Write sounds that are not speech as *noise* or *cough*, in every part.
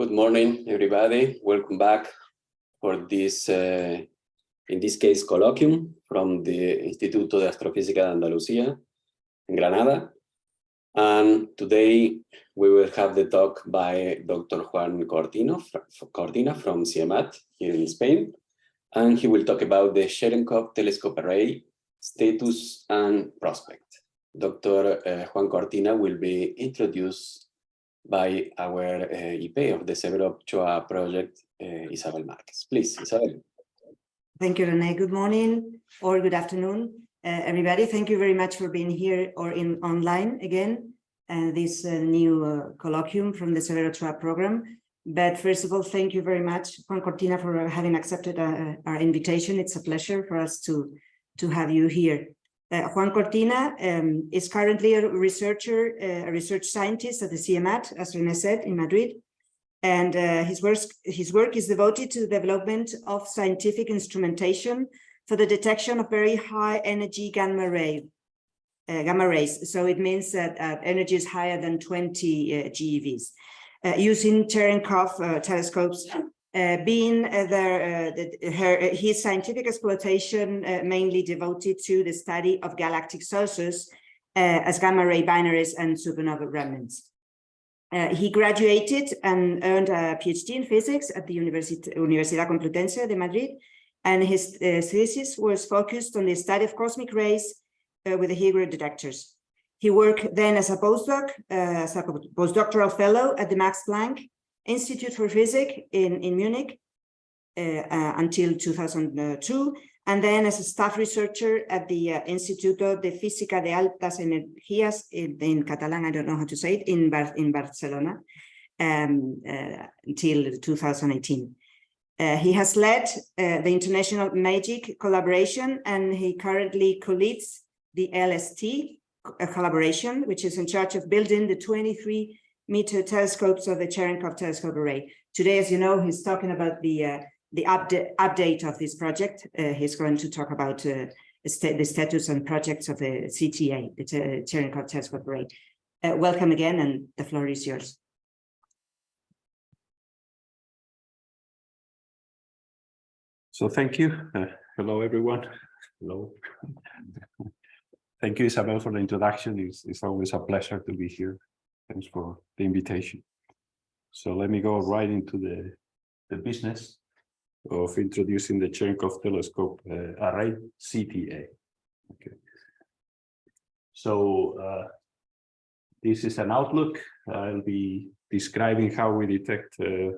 Good morning, everybody. Welcome back for this, uh, in this case, colloquium from the Instituto de Astrofísica de Andalucía in Granada. And today we will have the talk by Dr. Juan Cortino, Cortina from CIEMAT here in Spain. And he will talk about the Cherenkov telescope array status and prospect. Dr. Uh, Juan Cortina will be introduced by our uh, IP of the Severo Ochoa project, uh, Isabel Marquez. Please, Isabel. Thank you, Rene. Good morning or good afternoon, uh, everybody. Thank you very much for being here or in online again, this new colloquium from the Severo Ochoa program. But first of all, thank you very much, Juan Cortina, for having accepted our invitation. It's a pleasure for us to, to have you here. Uh, Juan Cortina um, is currently a researcher, uh, a research scientist at the CIEMAT, as Rene said, in Madrid. And uh, his, work, his work is devoted to the development of scientific instrumentation for the detection of very high energy gamma ray, gamma rays. So it means that uh, energy is higher than 20 uh, GeVs. using Cherenkov telescopes uh, being uh, there, uh, the, her, his scientific exploitation mainly devoted to the study of galactic sources as gamma ray binaries and supernova remnants. Uh, he graduated and earned a PhD in physics at the Universit Universidad Complutense de Madrid, and his uh, thesis was focused on the study of cosmic rays uh, with the Higgs detectors. He worked then as a postdoc, as a postdoctoral fellow at the Max Planck Institute for Physics in, in Munich uh, uh, until 2002, and then as a staff researcher at the uh, Instituto de Física de Altas Energías in, in Catalan, I don't know how to say it, in, Bar in Barcelona um, uh, until 2018. Uh, he has led uh, the International MAGIC collaboration and he currently co-leads the LST collaboration, which is in charge of building the 23 meter telescopes of the Cherenkov telescope array. Today, as you know, he's talking about the uh, the update update of this project. Uh, he's going to talk about uh, the status and projects of the CTA, the Cherenkov telescope array. Uh, welcome again, and the floor is yours. So thank you. Uh, hello, everyone. Hello. *laughs* thank you, Isabel, for the introduction. It's, it's always a pleasure to be here Thanks for the invitation. So let me go right into the, the business of introducing the Cherenkov telescope uh, array CTA. Okay. So uh, this is an outlook. I'll be describing how we detect uh,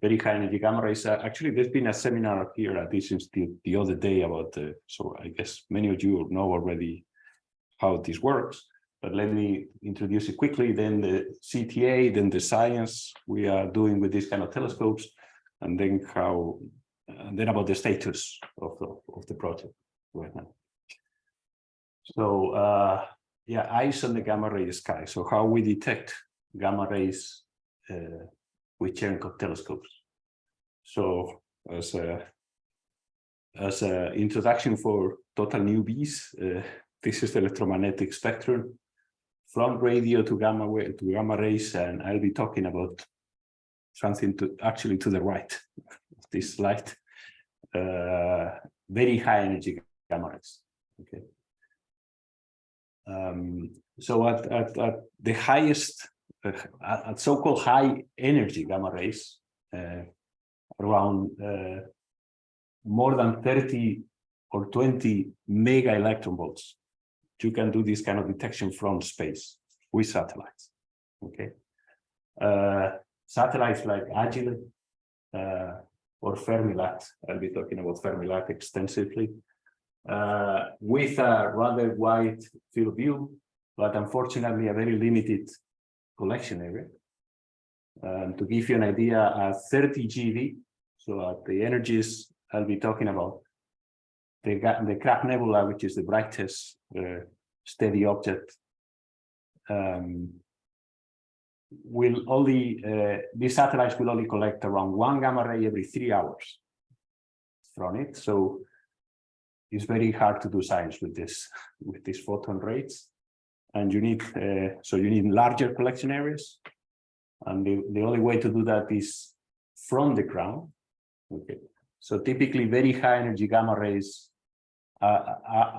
very high energy gamma rays. Uh, actually, there's been a seminar here at this institute the other day about, uh, so I guess many of you know already how this works but let me introduce it quickly, then the CTA, then the science we are doing with these kind of telescopes, and then how, and then about the status of the, of the project right now. So, uh, yeah, eyes on the gamma ray sky. So how we detect gamma rays uh, with Cherenkov telescopes. So as a, as an introduction for total newbies, uh, this is the electromagnetic spectrum from radio to gamma to gamma rays, and I'll be talking about something to actually to the right of this slide. Uh, very high energy gamma rays. Okay. Um, so at, at, at the highest, uh, at so-called high energy gamma rays, uh, around uh, more than 30 or 20 mega electron volts you can do this kind of detection from space with satellites. Okay. Uh, satellites like Agile uh, or Fermi-LAT, I'll be talking about Fermi-LAT extensively, uh, with a rather wide field view, but unfortunately a very limited collection area. Um, to give you an idea, at 30 GeV, so at the energies I'll be talking about, the, the Crab Nebula, which is the brightest uh, steady object, um, will only, uh, these satellites will only collect around one gamma ray every three hours from it. So it's very hard to do science with this, with these photon rates. And you need, uh, so you need larger collection areas. And the, the only way to do that is from the ground. Okay, so typically very high energy gamma rays. Uh, uh,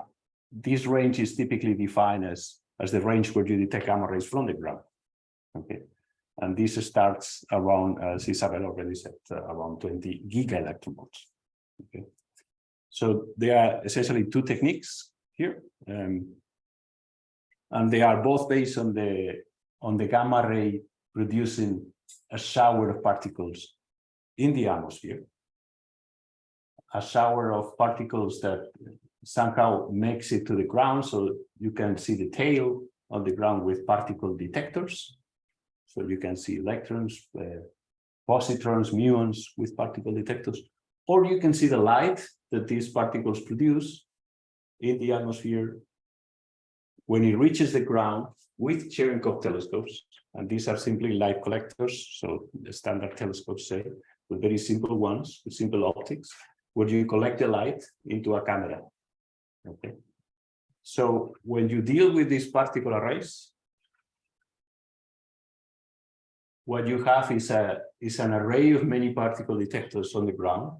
this range is typically defined as, as the range where you detect gamma rays from the ground. Okay, and this starts around, as Isabel already said, uh, around 20 giga electronvolts. Okay, so there are essentially two techniques here, um, and they are both based on the on the gamma ray producing a shower of particles in the atmosphere, a shower of particles that somehow makes it to the ground, so you can see the tail on the ground with particle detectors. So you can see electrons, uh, positrons, muons with particle detectors, or you can see the light that these particles produce in the atmosphere when it reaches the ground with Cherenkov telescopes, and these are simply light collectors, so the standard telescopes say, with very simple ones, with simple optics, where you collect the light into a camera. Okay. So when you deal with these particle arrays, what you have is a is an array of many particle detectors on the ground.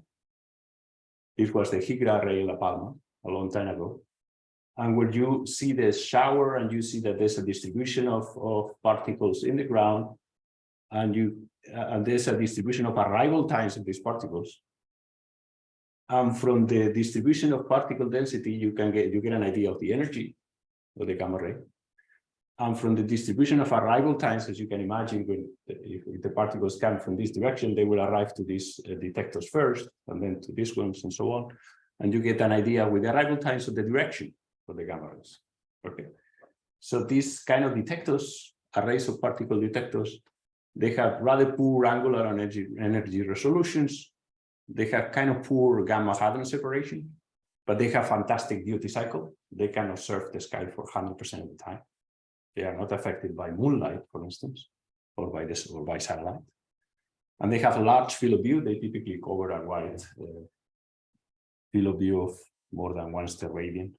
This was the HEGRA array in La Palma a long time ago. And when you see the shower and you see that there's a distribution of, of particles in the ground, and you uh, and there's a distribution of arrival times of these particles. And from the distribution of particle density, you can get you get an idea of the energy of the gamma ray. And from the distribution of arrival times, as you can imagine, when if, the particles come from this direction, they will arrive to these uh, detectors first, and then to these ones, and so on. And you get an idea with the arrival times of the direction for the gamma rays. Okay, so these kind of detectors, arrays of particle detectors, they have rather poor angular and energy energy resolutions. They have kind of poor gamma hadron separation, but they have fantastic duty cycle. They can observe the sky for 100% of the time. They are not affected by moonlight, for instance, or by this or by satellite. And they have a large field of view. They typically cover a wide uh, field of view of more than one steradian.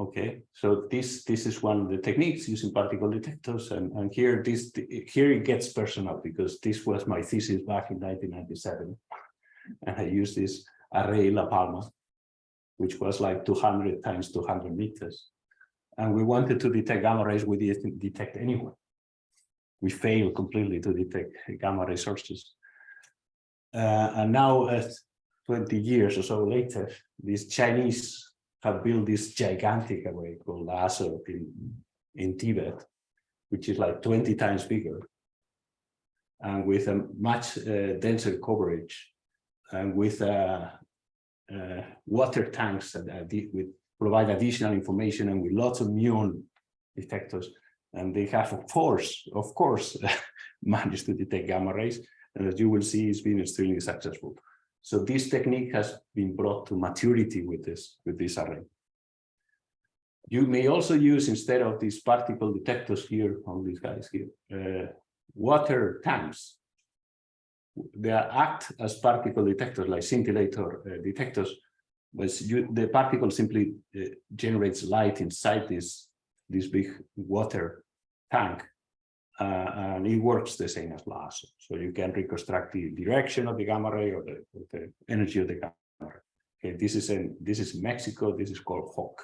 Okay, so this this is one of the techniques using particle detectors, and and here this here it gets personal because this was my thesis back in 1997, and I used this array La Palma, which was like 200 times 200 meters, and we wanted to detect gamma rays we didn't detect anywhere. We failed completely to detect gamma ray sources, uh, and now, at 20 years or so later, these Chinese have built this gigantic array called LHAASO in, in Tibet, which is like 20 times bigger and with a much uh, denser coverage and with uh, uh, water tanks that with provide additional information and with lots of muon detectors. And they have, of course, of course, *laughs* managed to detect gamma rays. And as you will see, it's been extremely successful. So this technique has been brought to maturity with this, with this array. You may also use, instead of these particle detectors here, all these guys here, uh, water tanks. They act as particle detectors, like scintillator uh, detectors, but you, the particle simply uh, generates light inside this, this big water tank Uh, and it works the same as LHAASO. So you can reconstruct the direction of the gamma ray or the, or the energy of the gamma ray. Okay, this is in this is Mexico. This is called HAWC.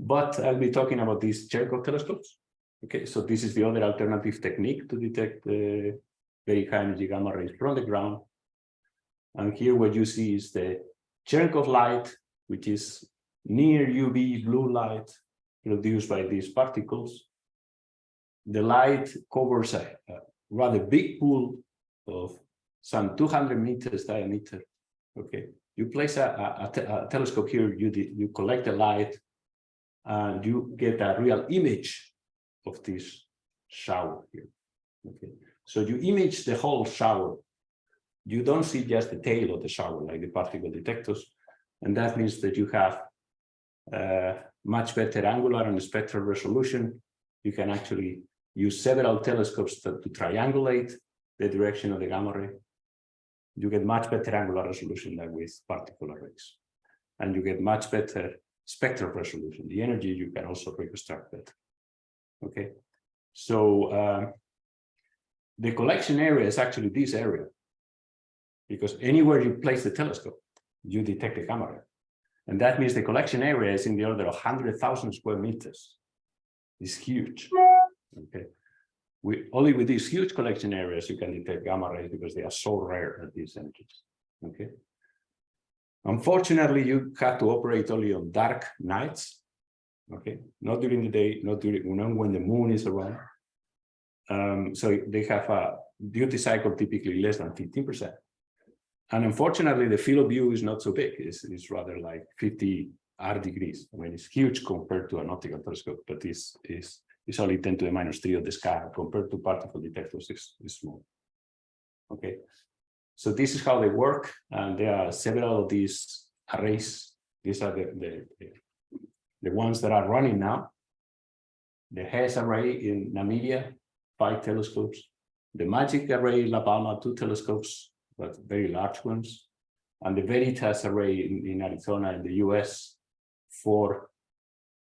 But I'll be talking about these Cherenkov telescopes. Okay, so this is the other alternative technique to detect the very high energy gamma rays from the ground. And here what you see is the Cherenkov light, which is near UV blue light produced by these particles the light covers a, a rather big pool of some 200 meters diameter. Okay, you place a, a, a telescope here, you, you collect the light, and you get a real image of this shower here. Okay, so you image the whole shower. You don't see just the tail of the shower like the particle detectors, and that means that you have uh, much better angular and spectral resolution. You can actually use several telescopes to, to triangulate the direction of the gamma ray, you get much better angular resolution than with particle rays. And you get much better spectral resolution. The energy you can also reconstruct that. Okay. So uh, the collection area is actually this area. Because anywhere you place the telescope, you detect the gamma ray. And that means the collection area is in the order of 100,000 square meters. It's huge. Okay. We only with these huge collection areas you can detect gamma rays because they are so rare at these energies. Okay. Unfortunately, you have to operate only on dark nights. Okay, not during the day, not during not when the moon is around. Um, so they have a duty cycle typically less than 15%. And unfortunately, the field of view is not so big. It's, it's rather like 50 R degrees. I mean, it's huge compared to an optical telescope, but it's, it's, it's only 10 to the minus 3 of the sky compared to particle detectors is, is small. Okay, so this is how they work, and there are several of these arrays. These are the, the, the ones that are running now. The H.E.S.S. array in Namibia, five telescopes. The MAGIC array in La Palma, two telescopes, but very large ones. And the Veritas array in, in Arizona in the US, four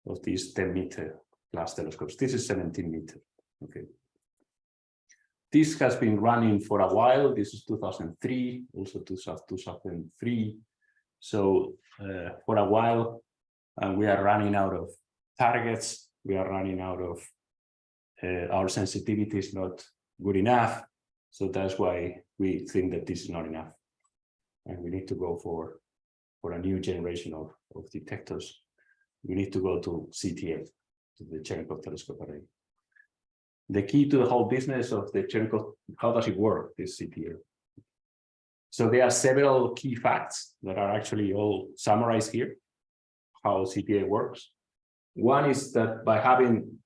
of these 10 meter class telescopes. This is 17 meter. Okay. This has been running for a while. This is 2003, also 2003. So uh, for a while, uh, we are running out of targets. We are running out of uh, our sensitivity is not good enough. So that's why we think that this is not enough. And we need to go for, for a new generation of, of detectors. We need to go to CTA, to the Cherenkov telescope array the key to the whole business of the Cherenkov, how does it work, this CTA? So there are several key facts that are actually all summarized here, how CTA works. One is that by having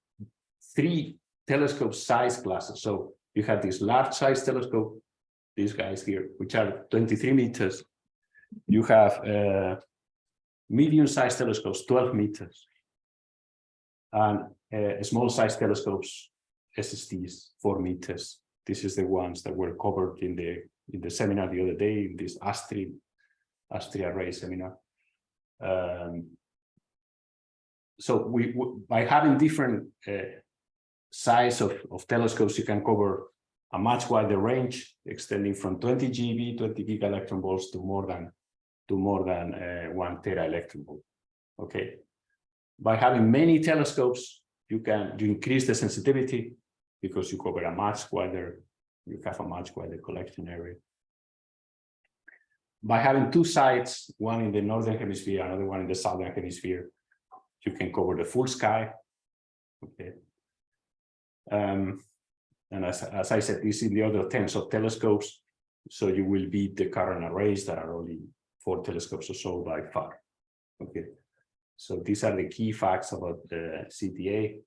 three telescope size classes, so you have this large size telescope, these guys here, which are 23 meters. You have uh, medium sized telescopes, 12 meters, and uh, small size telescopes, SSTs, four meters. This is the ones that were covered in the in the seminar the other day in this ASTRI ASTRI array seminar. Um, so we, by having different uh, size of, of telescopes, you can cover a much wider range, extending from 20 GeV, 20 giga electron volts to more than to more than uh, one tera electron volt. Okay. By having many telescopes, you can you increase the sensitivity because you cover a much wider, you have a much wider collection area. By having two sites, one in the northern hemisphere, another one in the southern hemisphere, you can cover the full sky. Okay. Um, and as, as I said, this is the other tens of telescopes. So you will beat the current arrays that are only four telescopes or so by far. Okay. So these are the key facts about the CTA.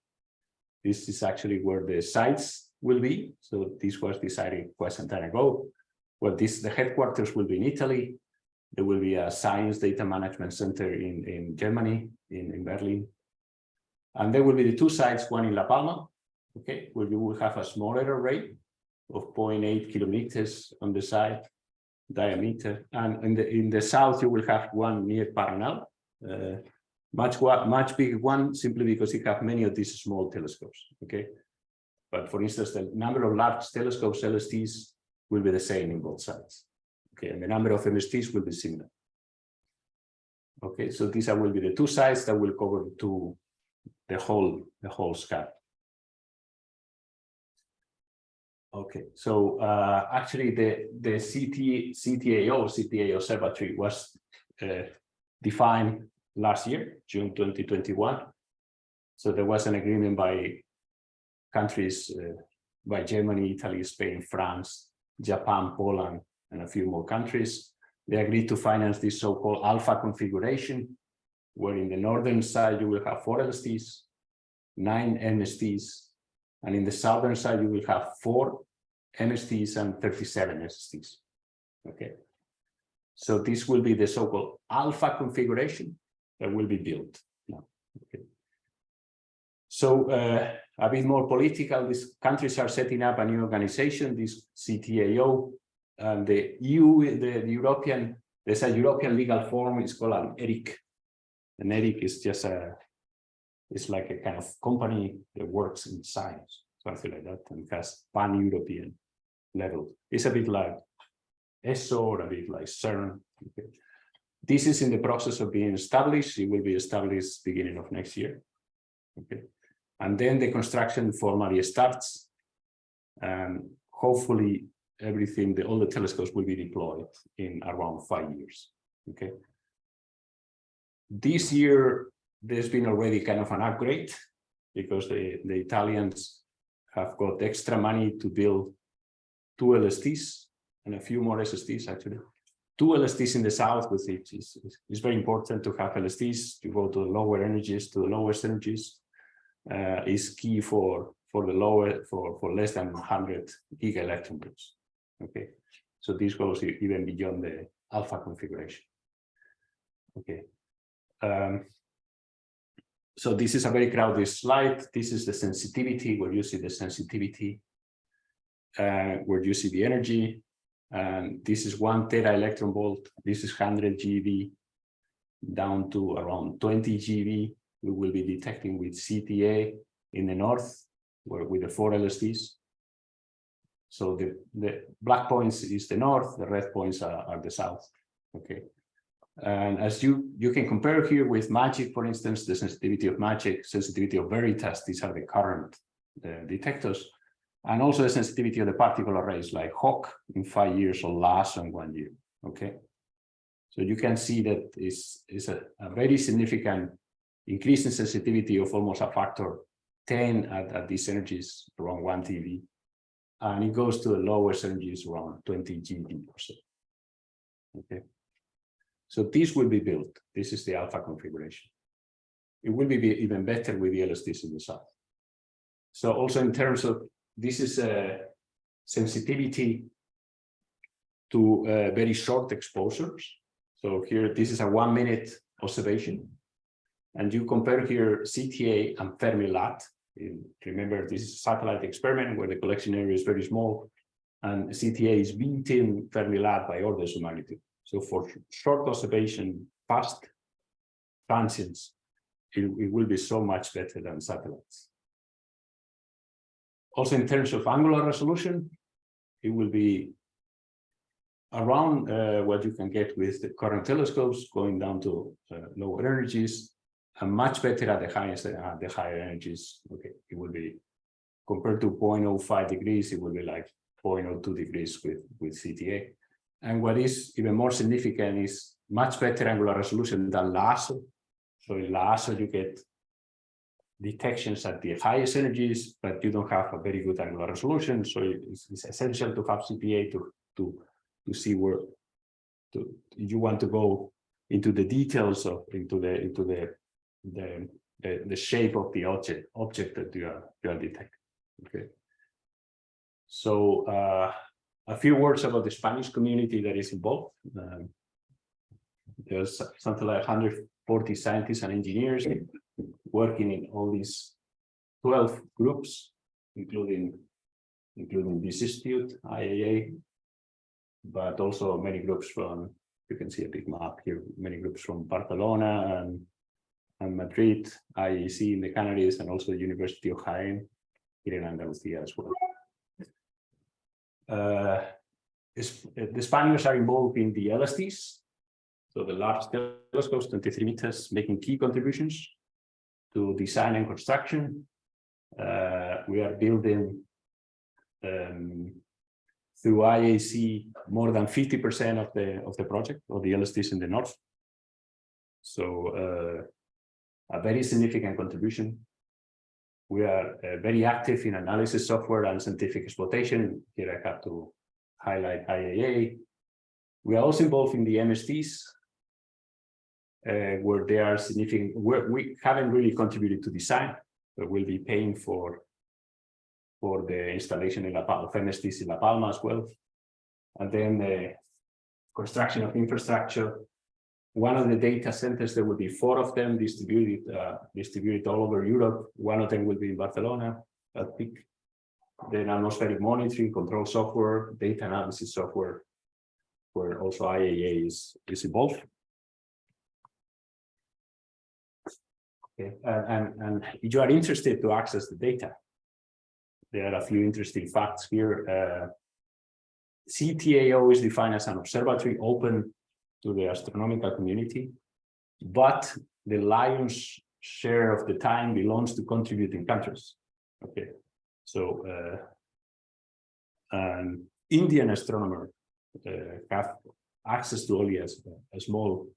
This is actually where the sites will be. So this was decided quite some time ago. Well, this the headquarters will be in Italy. There will be a science data management center in, in Germany, in, in Berlin. And there will be the two sites, one in La Palma, okay, where you will have a smaller array of 0.8 kilometers on the side diameter. And in the in the south, you will have one near Paranal, uh, much much bigger one simply because you have many of these small telescopes okay? But for instance the number of large telescopes lsts will be the same in both sides okay? And the number of msts will be similar. Okay so these are will be the two sides that will cover to the whole the whole sky. Okay so uh actually the the ct ctao cta observatory was uh, defined last year, June 2021. So there was an agreement by countries, uh, by Germany, Italy, Spain, France, Japan, Poland, and a few more countries. They agreed to finance this so-called alpha configuration, where in the northern side you will have four LSTs, nine MSTs, and in the southern side you will have four MSTs and 37 SSTs. Okay. So this will be the so-called alpha configuration that will be built. No. Okay. So uh, a bit more political, these countries are setting up a new organization, this CTAO, and the EU, the, the European, there's a European legal form, it's called an ERIC. And ERIC is just a, it's like a kind of company that works in science. something like that, and has pan-European level. It's a bit like ESO or a bit like CERN. Okay. This is in the process of being established. It will be established beginning of next year. Okay. And then the construction formally starts. And hopefully everything, the, all the telescopes will be deployed in around five years. Okay. This year, there's been already kind of an upgrade because the, the Italians have got extra money to build two LSTs and a few more SSTs actually. Two LSTs in the south, with it's very important to have LSTs to go to the lower energies, to the lowest energies, uh, is key for for the lower for for less than 100 giga electron volts. Okay, so this goes even beyond the alpha configuration. Okay, um, so this is a very crowded slide. This is the sensitivity where you see the sensitivity, uh, where you see the energy. And this is one tera electron volt. This is 100 GeV down to around 20 GeV. We will be detecting with CTA in the north, where with the four LSTs. So the, the black points is the north, the red points are, are the south. Okay. And as you, you can compare here with MAGIC, for instance, the sensitivity of MAGIC, sensitivity of Veritas, these are the current uh, detectors, and also the sensitivity of the particle arrays like HAWC in five years or LHAASO in one year, okay? So you can see that is is a, a, very significant increase in sensitivity of almost a factor 10 at, at these energies around 1 TeV. And it goes to the lowest energies around 20 GeV or so. Okay. So this will be built. This is the alpha configuration. It will be even better with the LSTs in the south. So also in terms of, this is a sensitivity to uh, very short exposures. So here, this is a one minute observation. And you compare here CTA and Fermi-LAT. Remember, this is a satellite experiment where the collection area is very small and CTA is beating Fermi-LAT by orders of magnitude. So for short observation, fast transients, it, it will be so much better than satellites. Also, in terms of angular resolution, it will be around uh, what you can get with the current telescopes, going down to uh, lower energies, and much better at the highest uh, the higher energies. Okay, it will be compared to 0.05 degrees, it will be like 0.02 degrees with with CTA. And what is even more significant is much better angular resolution than LHAASO. So in LHAASO, you get detections at the highest energies, but you don't have a very good angular resolution. So it's, it's essential to have CTA to, to, to see where to, you want to go into the details of into the into the the, the, the shape of the object object that you are you are detecting. Okay. So uh, a few words about the Spanish community that is involved. Um, there's something like 140 scientists and engineers working in all these 12 groups, including including this institute, IAA, but also many groups from, you can see a big map here, many groups from Barcelona and, and Madrid, IAC in the Canaries, and also the University of Jaén here in Andalusia as well. Uh, the Spaniards are involved in the LSTs, so the large telescopes, 23 meters, making key contributions to design and construction. Uh, we are building um, through IAC more than 50% of the of the project of the LSTs in the north. So uh, a very significant contribution. We are uh, very active in analysis software and scientific exploitation. Here I have to highlight IAA. We are also involved in the MSTs, uh, where they are significant. Where we haven't really contributed to design, but we'll be paying for for the installation in La Palma, of MSTs in La Palma as well. And then the construction of infrastructure one of the data centers, there will be four of them distributed uh, distributed all over Europe. One of them will be in Barcelona, I think. Then atmospheric monitoring, control software, data analysis software, where also IAA is, is involved. Okay, and, and, and if you are interested to access the data, there are a few interesting facts here. Uh, CTAO is defined as an observatory open to the astronomical community, but the lion's share of the time belongs to contributing countries. Okay, so uh, an Indian astronomer uh, have access to only a, a, small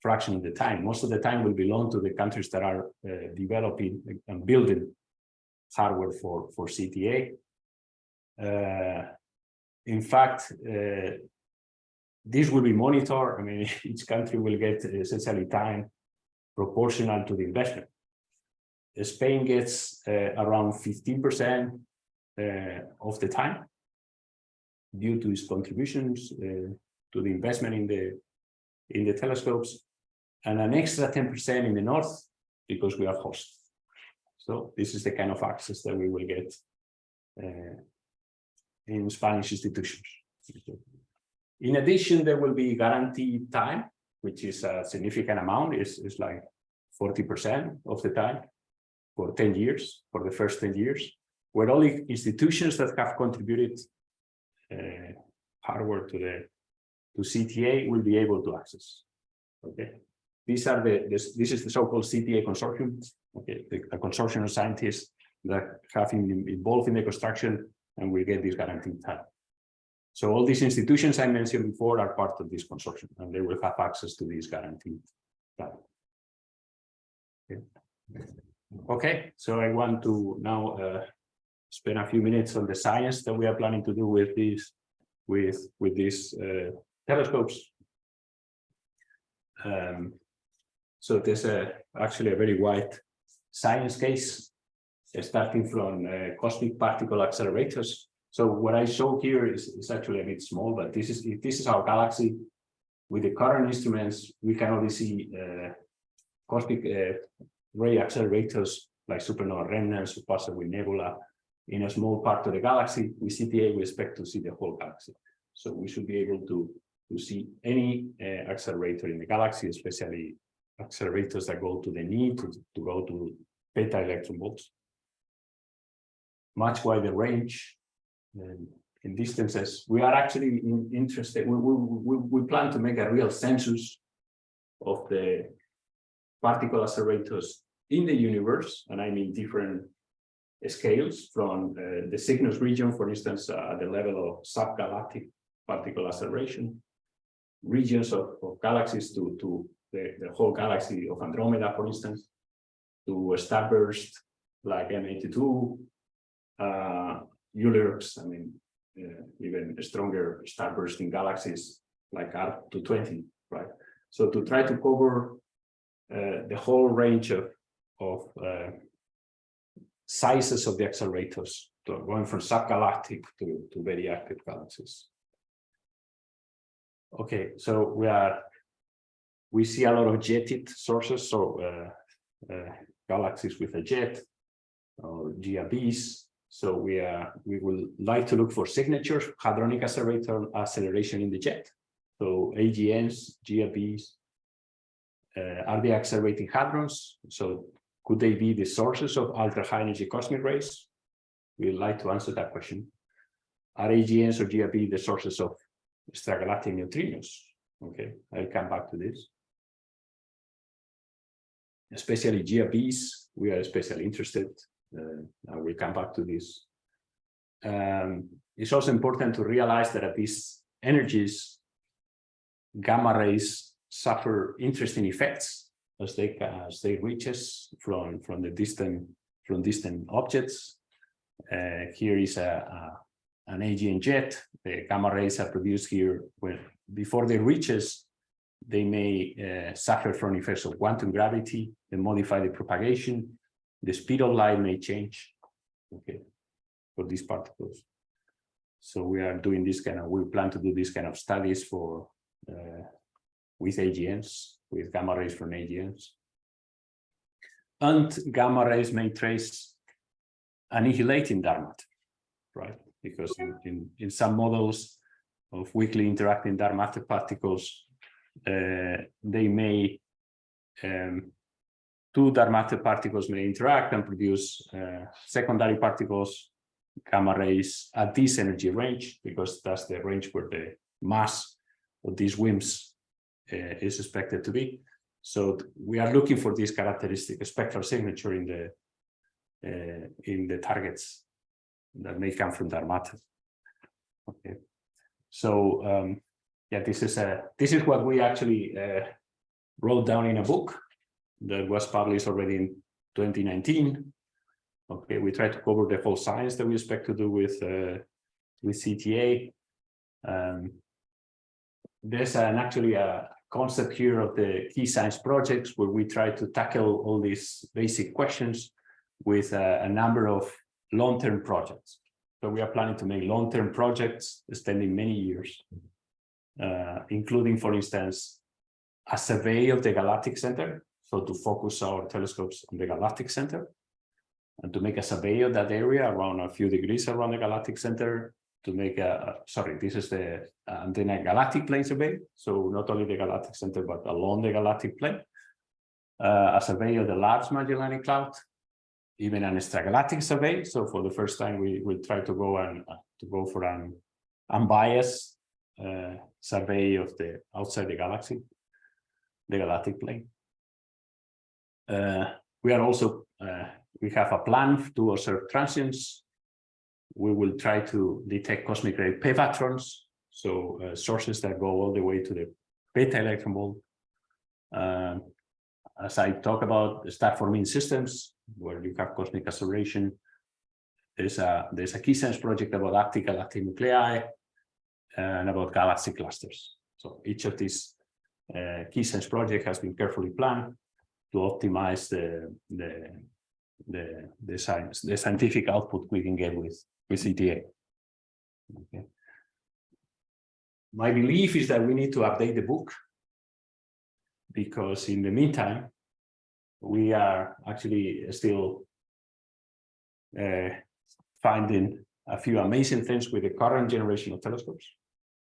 fraction of the time. Most of the time will belong to the countries that are uh, developing and building hardware for, for CTA. Uh, in fact, uh, this will be monitored. I mean, *laughs* each country will get essentially time proportional to the investment. Spain gets uh, around 15% uh, of the time due to its contributions uh, to the investment in the in the telescopes and an extra 10% in the north because we are host. So this is the kind of access that we will get uh, in Spanish institutions. In addition, there will be guaranteed time, which is a significant amount, is is like 40% of the time for 10 years, for the first 10 years, where only institutions that have contributed uh, hardware to the to CTA will be able to access. Okay, these are the this, this is the so-called CTA consortium. Okay, the, a consortium of scientists that have been involved in the construction and will get this guaranteed time. So all these institutions I mentioned before are part of this consortium and they will have access to this guaranteed time. Okay. okay, so I want to now uh, spend a few minutes on the science that we are planning to do with these with with these uh, telescopes. Um, so there's a actually a very wide science case starting from uh, cosmic particle accelerators. So what I show here is, is actually a bit small, but this is this is our galaxy. With the current instruments, we can only see uh, cosmic uh, ray accelerators like supernova remnants, possibly nebula, in a small part of the galaxy. With CTA, we expect to see the whole galaxy. So we should be able to, to see any uh, accelerator in the galaxy, especially accelerators that go to the knee, to, to go to peta electron volts much wider range um, in distances. We are actually in, interested, we, we, we, we plan to make a real census of the particle accelerators in the universe, and I mean different scales from uh, the Cygnus region, for instance, uh, at the level of subgalactic particle acceleration, regions of, of galaxies to, to the, the whole galaxy of Andromeda, for instance, to starburst like M82, uh, ULIRGs, I mean, uh, even stronger starbursting galaxies like Arp 220, right? So to try to cover uh, the whole range of, of uh, sizes of the accelerators, to going from subgalactic to, to very active galaxies. Okay, so we are we see a lot of jetted sources, so uh, uh, galaxies with a jet or GRBs, so we are we will like to look for signatures, hadronic accelerator acceleration in the jet. So AGNs, GRBs, uh, are they accelerating hadrons? So could they be the sources of ultra high energy cosmic rays? We'd like to answer that question. Are AGNs or GRB the sources of extragalactic neutrinos? Okay, I'll come back to this. Especially GRBs, we are especially interested uh, I will come back to this. Um, it's also important to realize that at these energies, gamma rays suffer interesting effects as they as they reaches from from the distant from distant objects. Uh, here is a, a, an AGN jet. The gamma rays are produced here when before they reaches, they may uh, suffer from effects of quantum gravity and modify the propagation the speed of light may change okay for these particles. So we are doing this kind of we plan to do this kind of studies for uh, with AGNs with gamma rays from AGNs and gamma rays may trace annihilating dark matter right? Because in, in, in some models of weakly interacting dark matter particles they may um, two dark matter particles may interact and produce uh, secondary particles gamma rays at this energy range, because that's the range where the mass of these WIMPs uh, is expected to be. So we are looking for this characteristic spectral signature in the uh, in the targets that may come from dark matter. Okay, so um, yeah, this is a this is what we actually uh, wrote down in a book that was published already in 2019. Okay, we try to cover the whole science that we expect to do with uh, with CTA. Um, there's an actually a concept here of the key science projects where we try to tackle all these basic questions with a, a number of long-term projects. So we are planning to make long-term projects extending many years, uh, including, for instance, a survey of the galactic center. So to focus our telescopes on the galactic center and to make a survey of that area around a few degrees around the galactic center to make a, sorry, this is the antenna galactic plane survey. So not only the galactic center, but along the galactic plane. Uh, a survey of the Large Magellanic Cloud, even an extragalactic survey. So for the first time, we will try to go and uh, to go for an unbiased survey of the outside the galaxy, the galactic plane. Uh, we are also uh, we have a plan to observe transients we will try to detect cosmic ray PeVatrons, so uh, sources that go all the way to the peta electron volt. Um, as I talk about star forming systems, where you have cosmic acceleration, there's a there's a key science project about active galactic nuclei and about galaxy clusters. So each of these uh, key science project has been carefully planned to optimize the the the the science the scientific output we can get with with CTA. Okay. My belief is that we need to update the book because in the meantime, we are actually still uh, finding a few amazing things with the current generation of telescopes.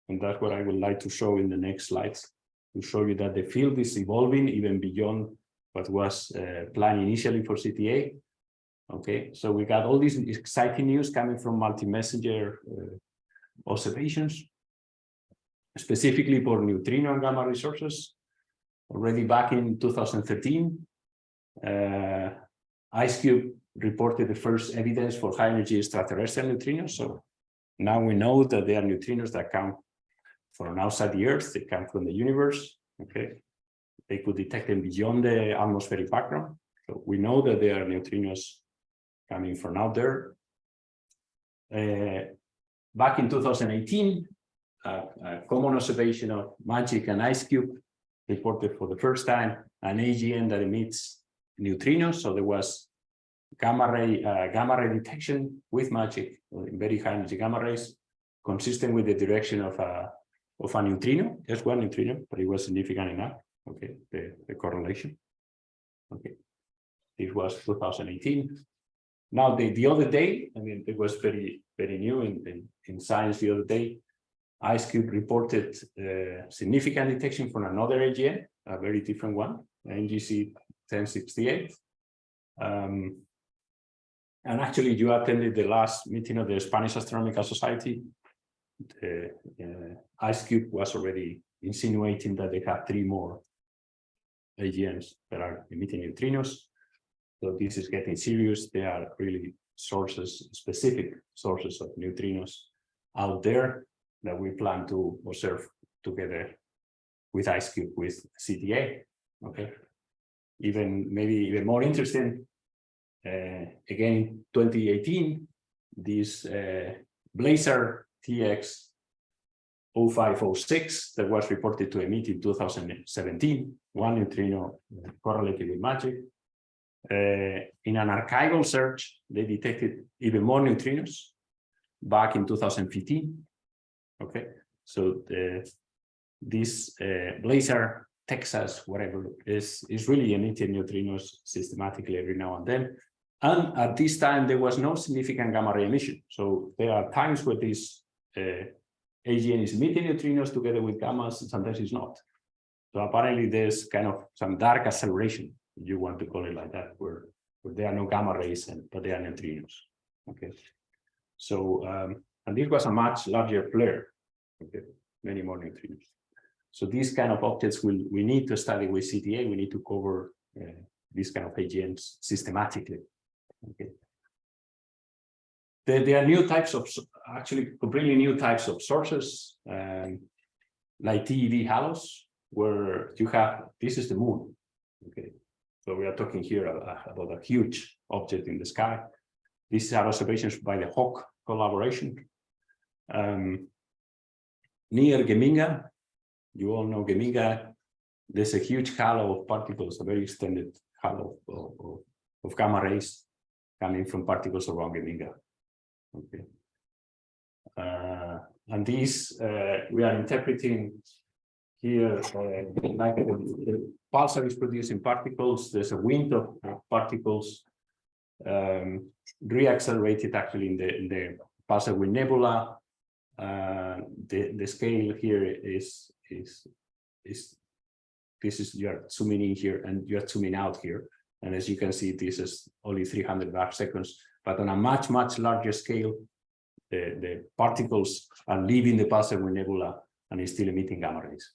And that's what I would like to show in the next slides, to show you that the field is evolving even beyond what was uh, planned initially for CTA. Okay, so we got all these exciting news coming from multi-messenger uh, observations, specifically for neutrino and gamma resources. Already back in 2013, uh, IceCube reported the first evidence for high energy extraterrestrial neutrinos. So now we know that they are neutrinos that come from outside the Earth, they come from the universe. Okay, they could detect them beyond the atmospheric background. So we know that they are neutrinos coming from out there. Uh, back in 2018, uh, a common observation of MAGIC and IceCube reported for the first time an AGN that emits neutrinos. So there was gamma ray uh, gamma ray detection with MAGIC very high energy gamma rays, consistent with the direction of a of a neutrino, just one neutrino, but it was significant enough. Okay, the, the correlation. Okay, this was 2018. Now, the, the other day, I mean, it was very, very new in, in, in science the other day, IceCube reported uh, significant detection from another AGN, a very different one, NGC 1068. Um, and actually, you attended the last meeting of the Spanish Astronomical Society. The uh, IceCube was already insinuating that they have three more AGNs that are emitting neutrinos. So this is getting serious. There are really sources, specific sources of neutrinos out there that we plan to observe together with IceCube, with CTA. Okay. Even maybe even more interesting, again, 2018, this uh, Blazar TX 0506 that was reported to emit in 2017, one neutrino correlated with MAGIC. Uh, in an archival search, they detected even more neutrinos back in 2015. Okay, so the, this uh, Blazar, Texas, whatever, is, is really emitting neutrinos systematically every now and then. And at this time, there was no significant gamma ray emission. So there are times where this uh, AGN is emitting neutrinos together with gammas, and sometimes it's not. So apparently there's kind of some dark acceleration you want to call it like that, where, where there are no gamma rays, and, but there are neutrinos. Okay. So, um, and this was a much larger flare, okay, many more neutrinos. So these kind of objects will we need to study with CTA. We need to cover uh, these kind of AGNs systematically. Okay. There, there are new types of actually completely new types of sources, um, like TeV halos, where you have this is the moon. Okay, so we are talking here about a huge object in the sky. These are observations by the HAWC collaboration. Um, near Geminga, you all know Geminga, there's a huge halo of particles, a very extended halo of, of, of gamma rays coming from particles around Geminga. Okay. Uh, and these uh, we are interpreting here uh, like the, the pulsar is producing particles. There's a wind of particles um, reaccelerated actually in the in the pulsar wind nebula. Uh, the the scale here is is is this is you're zooming in here and you're zooming out here. And as you can see, this is only 300 arc seconds, but on a much, much larger scale, the, the particles are leaving the pulsar nebula and is still emitting gamma rays.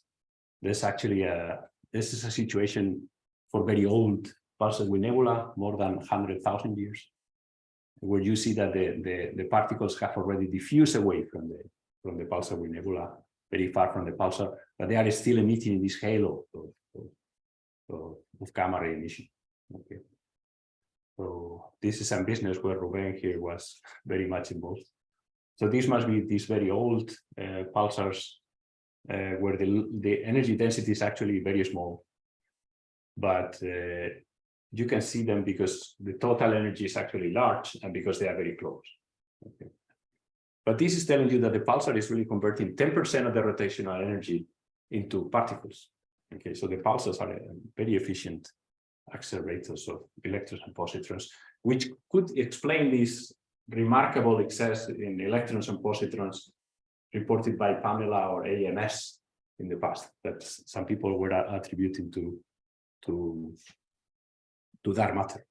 There's actually a, this is a situation for very old pulsar nebula, more than 100,000 years, where you see that the, the, the particles have already diffused away from the, from the pulsar nebula, very far from the pulsar, but they are still emitting this halo of, of, of gamma ray emission. Okay. So this is some business where Ruben here was very much involved. So this must be these very old uh, pulsars uh, where the, the energy density is actually very small. But uh, you can see them because the total energy is actually large and because they are very close. Okay. But this is telling you that the pulsar is really converting 10% of the rotational energy into particles. Okay, so the pulsars are very efficient accelerators of electrons and positrons, which could explain this remarkable excess in electrons and positrons reported by Pamela or AMS in the past that some people were attributing to to to dark matter.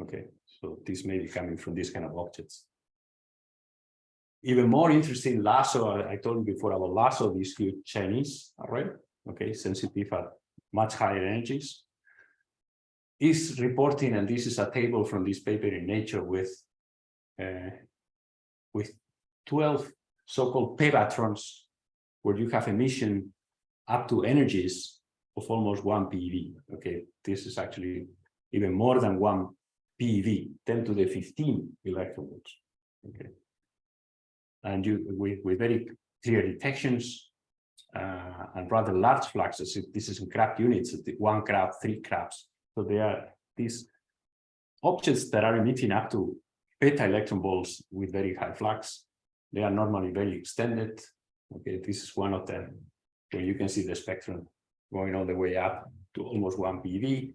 Okay, so this may be coming from these kind of objects. Even more interesting, LHAASO, I told you before about LHAASO, these huge Chinese array, okay, sensitive at much higher energies is reporting, and this is a table from this paper in Nature with uh, with 12 so-called PeVatrons, where you have emission up to energies of almost one PeV. Okay, this is actually even more than one PeV, 10 to the 15 electron volts. Okay, and you with, with very clear detections uh, and rather large fluxes. This is in crab units, one crab, three crabs. So they are these objects that are emitting up to peta electron volts with very high flux. They are normally very extended. Okay, this is one of them where you can see the spectrum going all the way up to almost 1 PeV.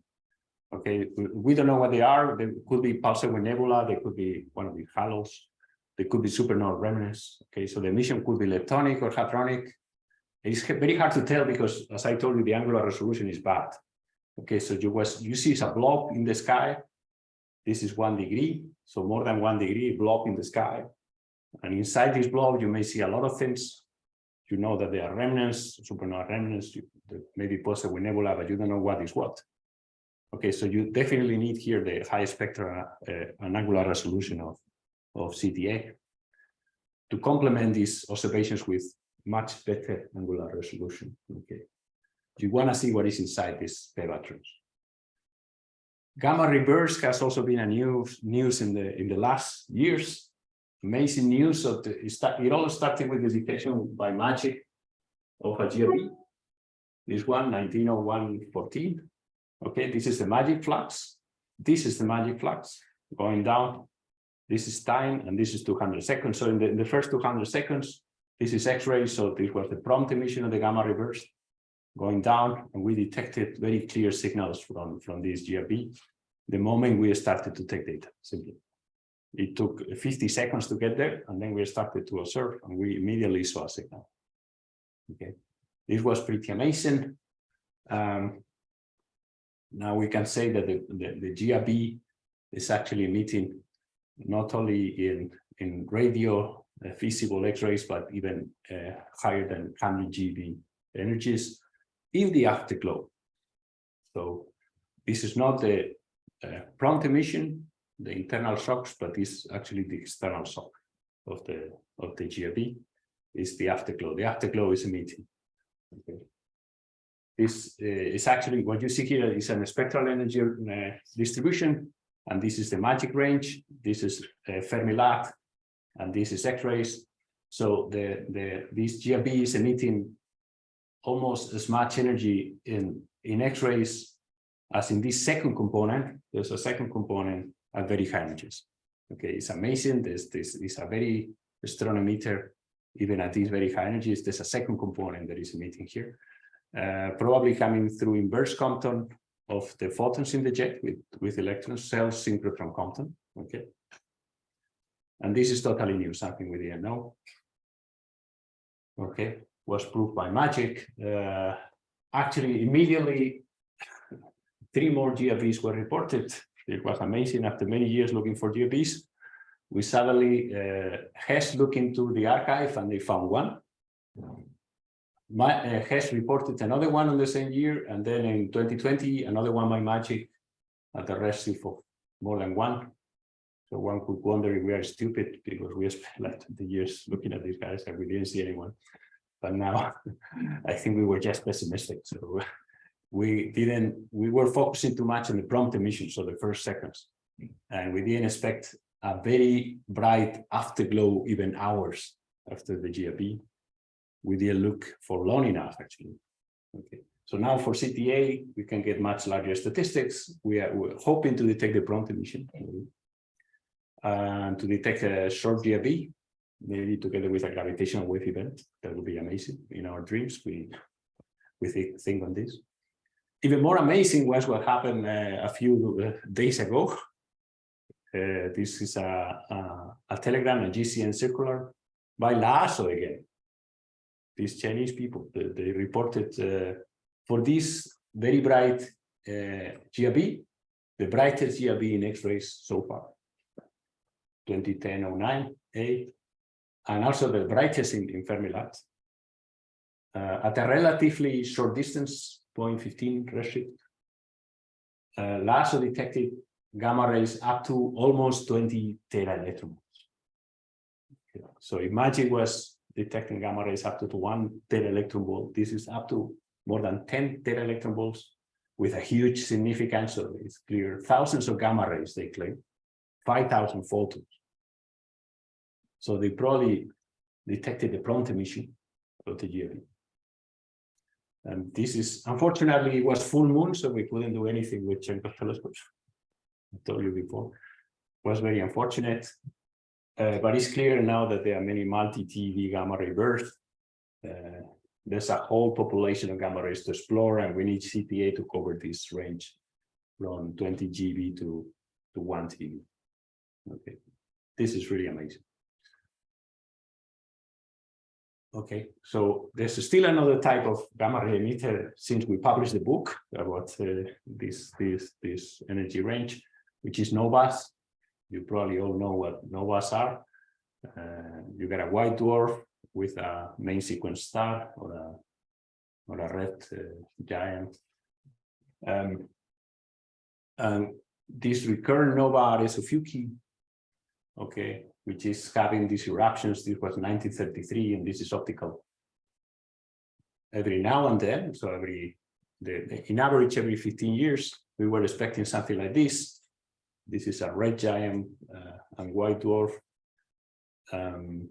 Okay, we don't know what they are. They could be pulsar nebula. They could be one of the halos. They could be supernova remnants. Okay, so the emission could be leptonic or hadronic. It's very hard to tell because, as I told you, the angular resolution is bad. Okay, so you was you see a blob in the sky. This is one degree, so more than one degree blob in the sky. And inside this blob, you may see a lot of things. You know that there are remnants, supernova remnants, maybe pulsar wind nebula, but you don't know what is what. Okay, so you definitely need here the high spectral uh, and angular resolution of, of CTA to complement these observations with much better angular resolution. Okay you want to see what is inside these PeVatrons. Gamma-ray bursts has also been a new news in the in the last years. Amazing news of the it all started with the detection by magic of a GRB. This one, 1901-14. Okay, this is the magic flux. This is the magic flux going down. This is time, and this is 200 seconds. So in the, in the first 200 seconds, this is X-ray. So this was the prompt emission of the gamma-ray bursts going down and we detected very clear signals from, from this GRB the moment we started to take data simply. It took 50 seconds to get there and then we started to observe and we immediately saw a signal. Okay, this was pretty amazing. Um, now we can say that the, the, the GRB is actually emitting not only in in radio, uh, visible X-rays, but even uh, higher than 100 GeV energies in the afterglow. So this is not the uh, prompt emission, the internal shocks, but is actually the external shock of the of the GRB is the afterglow. The afterglow is emitting. Okay. This uh, is actually what you see here is a spectral energy uh, distribution, and this is the magic range. This is uh, Fermi-LAT, and this is X-rays. So the the this GRB is emitting almost as much energy in in X-rays as in this second component. There's a second component at very high energies. Okay, it's amazing. This this is a very strong emitter even at these very high energies. There's a second component that is emitting here, uh, probably coming through inverse Compton of the photons in the jet with with electron cells synchrotron Compton. Okay, and this is totally new, something we didn't know. Okay, was proved by magic. Uh, actually, immediately, three more GRBs were reported. It was amazing after many years looking for GRBs. We suddenly uh, H.E.S.S looked into the archive and they found one. My, uh, H.E.S.S reported another one in the same year, and then in 2020, another one by magic at a redshift of more than one. So one could wonder if we are stupid because we spent *laughs* like 20 years looking at these guys and we didn't see anyone. But now *laughs* I think we were just pessimistic. So *laughs* we didn't, we were focusing too much on the prompt emission, so the first seconds. And we didn't expect a very bright afterglow even hours after the GRB. We didn't look for long enough actually. Okay. So now for CTA, we can get much larger statistics. We are hoping to detect the prompt emission and to detect a short GRB, maybe together with a gravitational wave event. That would be amazing. In our dreams, we we think, on this. Even more amazing was what happened uh, a few uh, days ago. Uh, this is a, a, a, telegram, a GCN circular by LHAASO again. These Chinese people, they, they reported uh, for this very bright uh, GRB, the brightest GRB in X-rays so far. 2010-09, 8, and also the brightest in, in Fermi-LAT. Uh, at a relatively short distance, 0.15 redshift, uh, LHAASO detected gamma rays up to almost 20 tera electron volts. Okay. So imagine was detecting gamma rays up to, to one tera electron volt, this is up to more than 10 tera electron volts with a huge significance. So it's clear thousands of gamma rays, they claim, 5,000 photons. So they probably detected the prompt emission of the GRB. And this is, unfortunately, it was full moon, so we couldn't do anything with Cherenkov telescopes. I told you before, it was very unfortunate. Uh, but it's clear now that there are many multi-TeV gamma ray bursts. Uh, there's a whole population of gamma rays to explore, and we need CTA to cover this range from 20 GeV to, to 1 TeV. Okay, this is really amazing. Okay, so there's still another type of gamma ray emitter since we published the book about uh, this, this, this energy range, which is novas. You probably all know what novas are. Uh, you get a white dwarf with a main sequence star or a, or a red uh, giant. Um, and this recurrent nova RS Ophiuchi, okay, which is having these eruptions. This was 1933, and this is optical. Every now and then, so every, the, the, in average, every 15 years, we were expecting something like this. This is a red giant uh, and white dwarf. Um,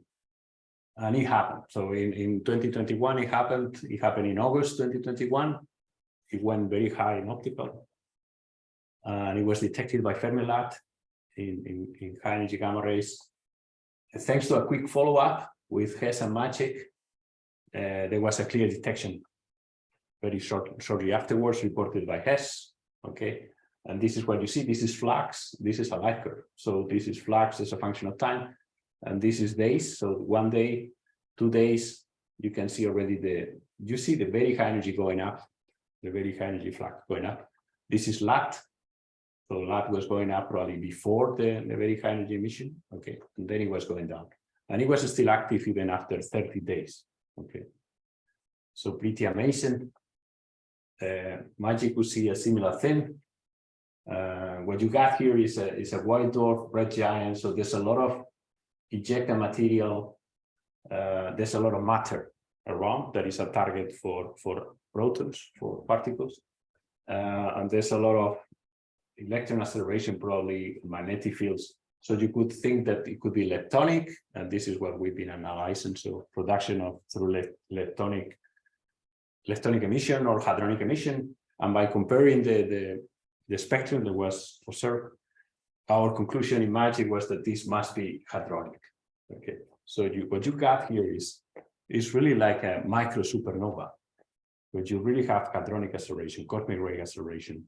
and it happened. So in, in 2021, it happened. It happened in August 2021. It went very high in optical. And it was detected by Fermi-LAT in, in, in high energy gamma rays thanks to a quick follow-up with H.E.S.S and MAGIC, uh, there was a clear detection very short, shortly afterwards reported by H.E.S.S. Okay, and this is what you see. This is flux. This is a light curve. So this is flux as a function of time, and this is days. So one day, two days, you can see already the you see the very high energy going up, the very high energy flux going up. This is LAT. So that was going up probably before the, the very high energy emission, okay, and then it was going down. And it was still active even after 30 days, okay. So pretty amazing. Uh, Magic will see a similar thing. Uh, what you got here is a, is a white dwarf red giant, so there's a lot of ejected material, uh, there's a lot of matter around that is a target for, for protons, for particles. Uh, and there's a lot of electron acceleration, probably magnetic fields. So you could think that it could be leptonic, and this is what we've been analyzing. So production of through le leptonic, leptonic emission or hadronic emission. And by comparing the, the, the spectrum that was observed, our conclusion in MAGIC was that this must be hadronic. Okay, so you, what you got here is, is really like a micro supernova, but you really have hadronic acceleration, cosmic ray acceleration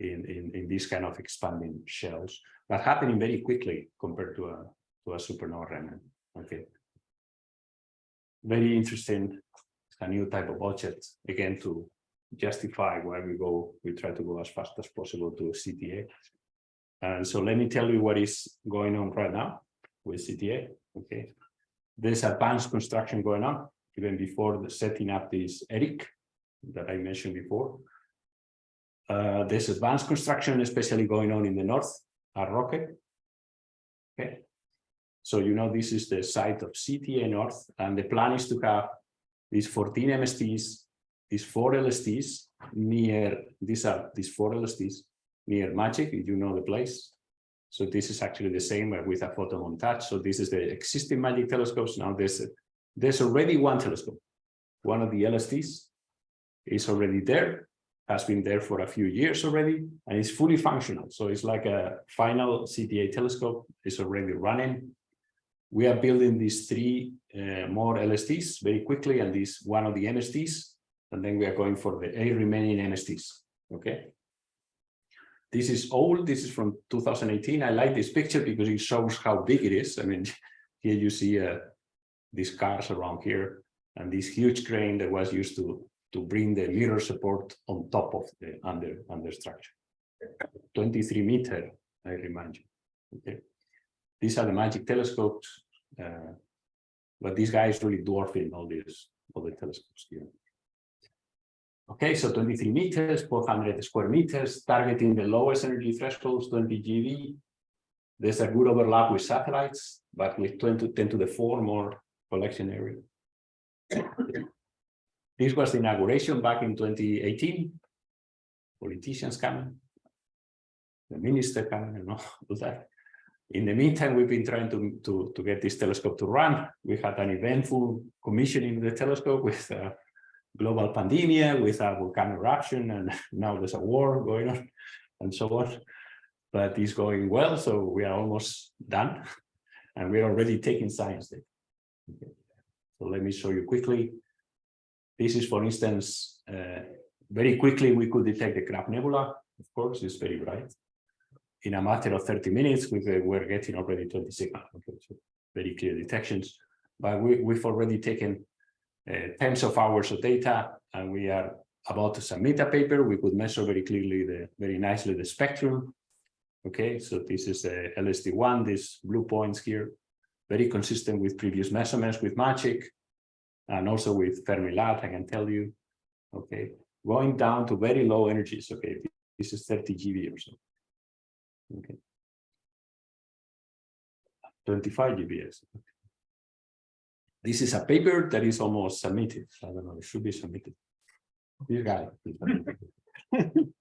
in, in, in these kind of expanding shells, but happening very quickly compared to a, to a supernova remnant. Okay. Very interesting, a new type of object, again, to justify why we go, we try to go as fast as possible to CTA. And so let me tell you what is going on right now with CTA. Okay. There's advanced construction going on even before the setting up this ERIC that I mentioned before. Uh, there's advanced construction, especially going on in the north at Roque. Okay. So, you know, this is the site of CTA North, and the plan is to have these 14 MSTs, these four LSTs near, these are these four LSTs near Magic, if you know the place. So this is actually the same with a photo montage. So this is the existing Magic telescopes. Now there's, a, there's already one telescope. One of the LSTs is already there, has been there for a few years already, and it's fully functional. So it's like a final CTA telescope is already running. We are building these three uh, more LSTs very quickly, and this one of the MSTs, and then we are going for the eight remaining MSTs. Okay. This is old. This is from 2018. I like this picture because it shows how big it is. I mean, *laughs* here you see uh, these cars around here and this huge crane that was used to to bring the mirror support on top of the under under structure. 23 meter, I remind you. Okay. These are the magic telescopes, uh, but this guy is really dwarfing all these all the telescopes here. Okay, so 23 meters, 400 square meters, targeting the lowest energy thresholds, 20 GeV. There's a good overlap with satellites, but with 20 to 10 to the 4 more collection area. This was the inauguration back in 2018. Politicians coming, the minister coming, and *laughs* all that. In the meantime, we've been trying to, to, to get this telescope to run. We had an eventful commissioning of the telescope with a global pandemic, with a volcano eruption, and *laughs* now there's a war going on, and so on. But it's going well, so we are almost done, and we're already taking science data. Okay. So let me show you quickly this is, for instance, uh, very quickly we could detect the Crab Nebula. Of course, it's very bright. In a matter of 30 minutes, we were getting already 20 signals. Okay, so very clear detections. But we, we've already taken uh, tens of hours of data, and we are about to submit a paper. We could measure very clearly, the very nicely, the spectrum. Okay, so this is the LST1, these blue points here, very consistent with previous measurements with MAGIC and also with Fermi-LAT, I can tell you, okay, going down to very low energies, okay, this is 30 GeV or so, okay. 25 GeV. This is a paper that is almost submitted. I don't know, it should be submitted. This guy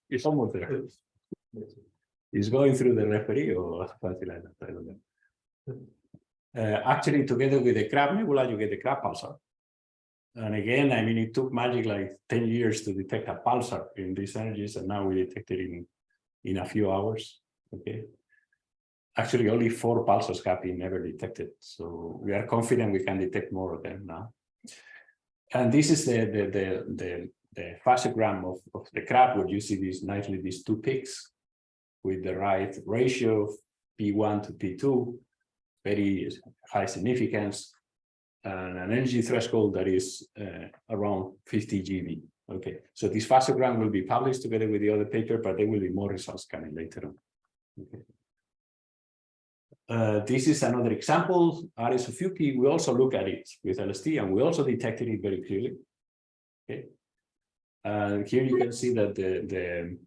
is *laughs* almost there. He's going through the referee or something like that. I don't know. Uh, actually, together with the crab nebula, you get the crab pulsar. And again, I mean, it took magic like 10 years to detect a pulsar in these energies, and now we detect it in, in a few hours. Okay. Actually, only four pulsars have been ever detected. So we are confident we can detect more of them now. And this is the the the the, the phasogram of, of the crab, where you see these nicely these two peaks with the right ratio of P1 to P2, very high significance and an energy threshold that is uh, around 50 GeV. Okay, so this phasogram will be published together with the other paper, but there will be more results coming later on. Okay. Uh, this is another example, Ophiuchi, we also look at it with LST and we also detected it very clearly. Okay. And here you can see that the, the,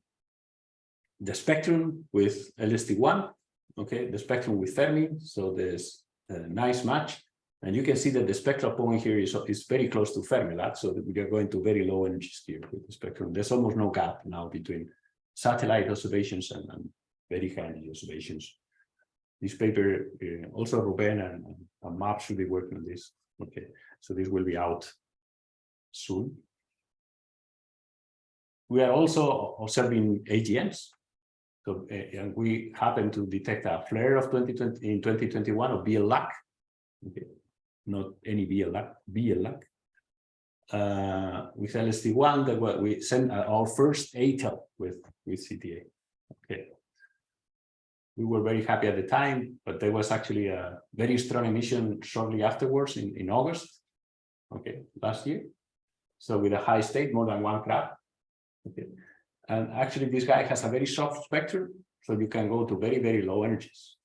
the spectrum with LST1, okay, the spectrum with Fermi, so there's a nice match. And you can see that the spectral point here is, is very close to Fermi-LAT, so that we are going to very low energies here with the spectrum. There's almost no gap now between satellite observations and, and very high energy observations. This paper, uh, also Ruben and, and MAP should be working on this. Okay, so this will be out soon. We are also observing AGNs. So, uh, and we happen to detect a flare of 2020 in 2021 of BL-LAC. Not any BL-LAC, BL-LAC. Uh, with LST1 that we sent our first ATEL with, with CTA. Okay. We were very happy at the time, but there was actually a very strong emission shortly afterwards in, in August, okay, last year. So with a high state, more than one crab. Okay. And actually this guy has a very soft spectrum, so you can go to very, very low energies.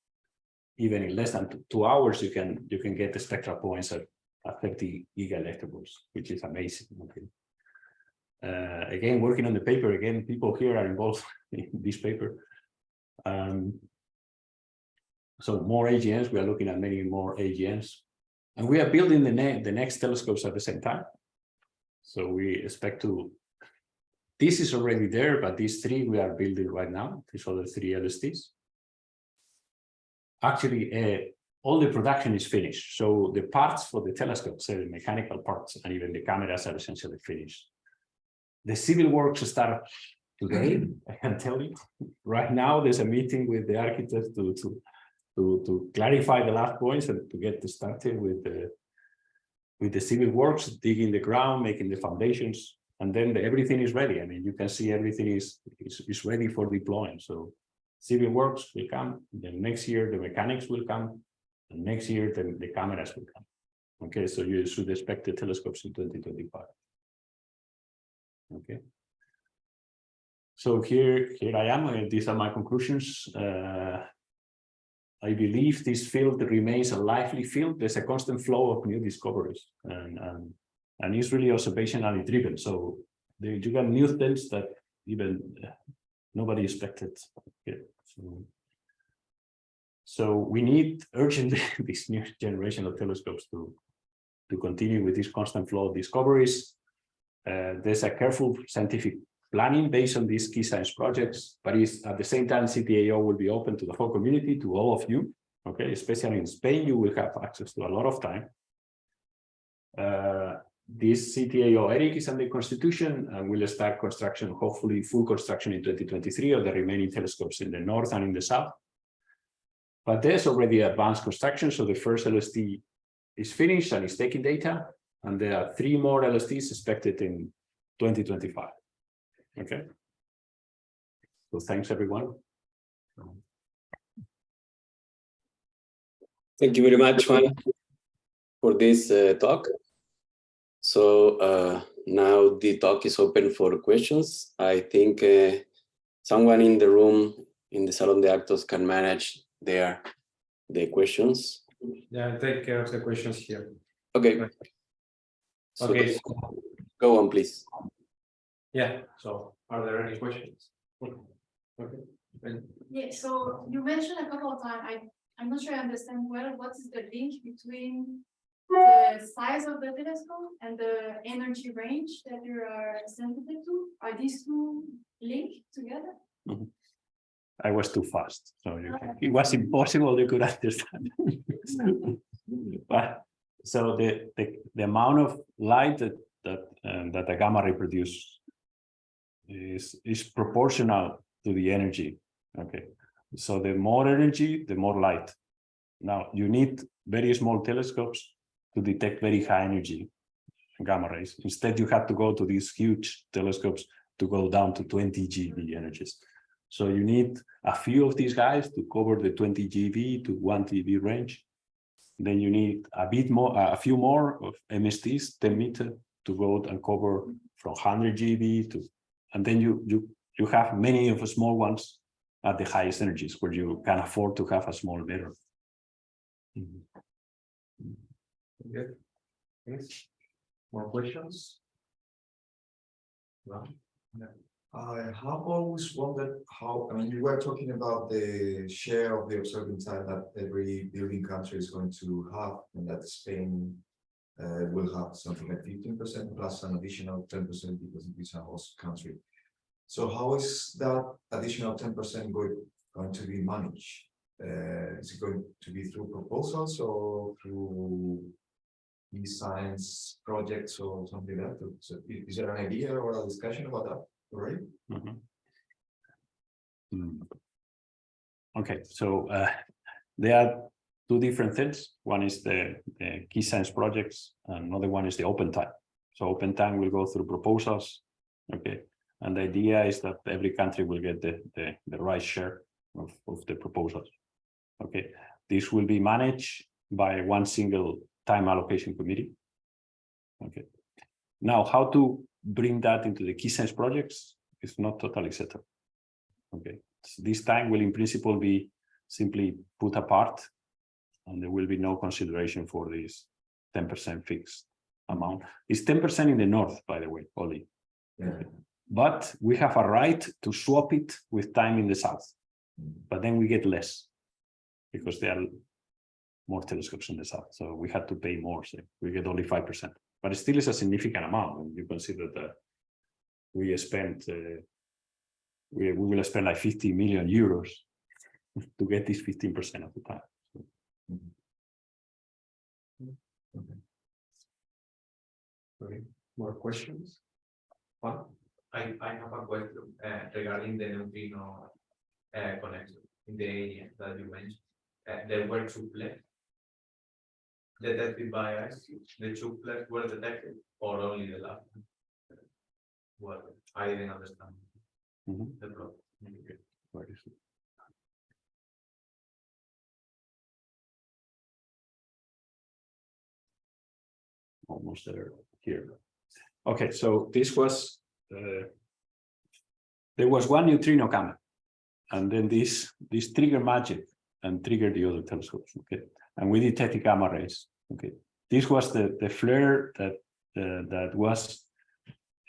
Even in less than two hours, you can you can get the spectral points at, at 30 giga electrovolts, which is amazing. Okay. Uh, again, working on the paper, again, people here are involved *laughs* in this paper. Um, so more AGNs, we are looking at many more AGNs. And we are building the, ne the next telescopes at the same time. So we expect to, this is already there, but these three we are building right now, these other three LSTs. Actually, uh, all the production is finished. So the parts for the telescopes, the mechanical parts, and even the cameras are essentially finished. The civil works start today, I can tell you. Right now, there's a meeting with the architects to, to to, to clarify the last points and to get started with the with the civil works, digging the ground, making the foundations, and then the, everything is ready. I mean, you can see everything is, is, is ready for deploying. So civil works will come, then next year the mechanics will come, and next year the, the cameras will come. Okay, so you should expect the telescopes in 2025. Okay. So here, here I am, and these are my conclusions. Uh, I believe this field remains a lively field. There's a constant flow of new discoveries and, and, and it's really observationally driven. So there, you got new things that even nobody expected. So, we need urgently *laughs* this new generation of telescopes to, to continue with this constant flow of discoveries. Uh, there's a careful scientific planning based on these key science projects, but is at the same time CTAO will be open to the whole community, to all of you. Okay, especially in Spain, you will have access to a lot of time. Uh, this CTAO ERIC is under constitution and will start construction, hopefully full construction in 2023 of the remaining telescopes in the north and in the south. But there's already advanced construction, so the first LST is finished and is taking data, and there are three more LSTs expected in 2025. Okay. So thanks, everyone. Thank you very much, Juan, for this uh, talk. So uh, now the talk is open for questions. I think uh, someone in the room in the Salon de Actos can manage their the questions. Yeah, I'll take care of the questions here. Okay. So Okay. Go on, please. Yeah, so are there any questions? Okay. And Yeah, so you mentioned a couple of times, I, I'm not sure I understand well, what is the link between the *laughs* size of the telescope and the energy range that you are sensitive to? Are these two linked together? I was too fast, so you can, it was impossible you could *laughs* understand. *laughs* but so the, the the amount of light that that um, that the gamma ray produces is is proportional to the energy. Okay, so the more energy, the more light. Now you need very small telescopes to detect very high energy gamma rays. Instead, you have to go to these huge telescopes to go down to 20 GeV energies. So you need a few of these guys to cover the 20 GeV to 1 TeV range. Then you need a bit more, a few more of MSTs, 10 meter, to go and cover from 100 GeV to, and then you you you have many of the small ones at the highest energies where you can afford to have a small mirror. Mm-hmm. Good. Yes. More questions? No? I have always wondered how, I mean, you were talking about the share of the observing time that every building country is going to have, and that Spain uh, will have something like fifteen percent plus an additional ten percent because it is a host country. So how is that additional ten percent going, going to be managed? Uh, is it going to be through proposals or through science projects or something like that? So is there an idea or a discussion about that already? Mhm. Hmm. Okay, so uh, there are two different things. One is the, the key science projects, and another one is the open time. So open time will go through proposals. Okay, and the idea is that every country will get the, the, the right share of, of the proposals. Okay, this will be managed by one single time allocation committee. Okay, now how to bring that into the key science projects is not totally settled. Okay, so this time will in principle be simply put apart and there will be no consideration for this 10% fixed amount. It's 10% in the north, by the way, only. Yeah. But we have a right to swap it with time in the south, mm. but then we get less because they are more telescopes in the south. So we had to pay more, so we get only 5%, but it still is a significant amount when you consider that we spent, uh, we, we will spend like 50 million euros *laughs* to get this 15% of the time. Okay, more questions? One? I, I have a question uh, regarding the neutrino uh, connector in the area that you mentioned. Uh, there were two detected by us. The two plaques were detected or only the last? one? Well, I didn't understand Mhm. the problem. Where is it? Almost there, here. Okay, so this was, uh, there was one neutrino coming. And then this, this trigger magic and triggered the other telescopes, okay? And we detected gamma rays, okay? This was the, the flare that, uh, that was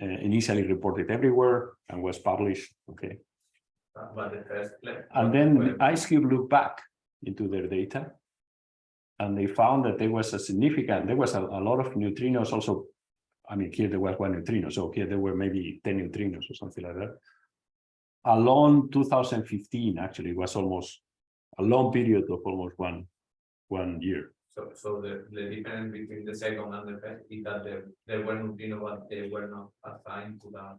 uh, initially reported everywhere and was published, okay? But the first plaque. And then IceCube looked back into their data. And they found that there was a significant, there was a, a lot of neutrinos also. I mean, here there was one neutrino, so here there were maybe 10 neutrinos or something like that. Along 2015, actually, it was almost a long period of almost one, one year. So, so the, the difference between the second and the first is that there, there were neutrino, but they were not assigned to that.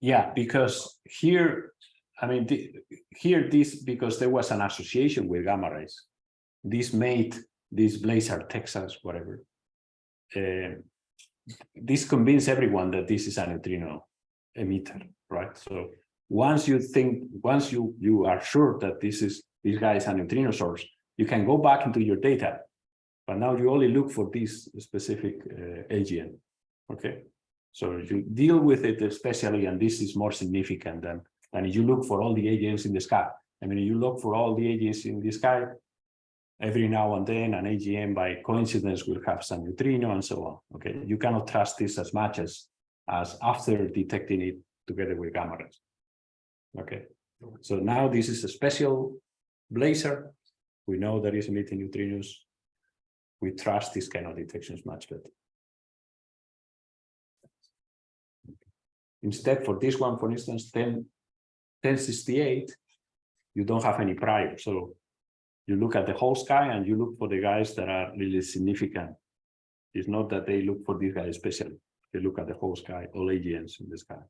Yeah, because here, I mean, the, here this, because there was an association with gamma rays. This made this Blazar, Texas, whatever. Uh, this convinced everyone that this is a neutrino emitter, right? So once you think, once you you are sure that this is this guy is a neutrino source, you can go back into your data. But now you only look for this specific uh, AGN, okay? So you deal with it especially, and this is more significant than, than you look for all the AGNs in the sky. I mean, you look for all the AGNs in the sky, every now and then an AGN by coincidence will have some neutrino and so on. Okay, you cannot trust this as much as, as after detecting it together with gamma rays. Okay, so now this is a special blazar. We know that is emitting neutrinos. We trust these kind of detections much better. Instead, for this one, for instance, 10, 1068, you don't have any prior. So you look at the whole sky and you look for the guys that are really significant. It's not that they look for this guy especially. They look at the whole sky, all AGNs in the sky.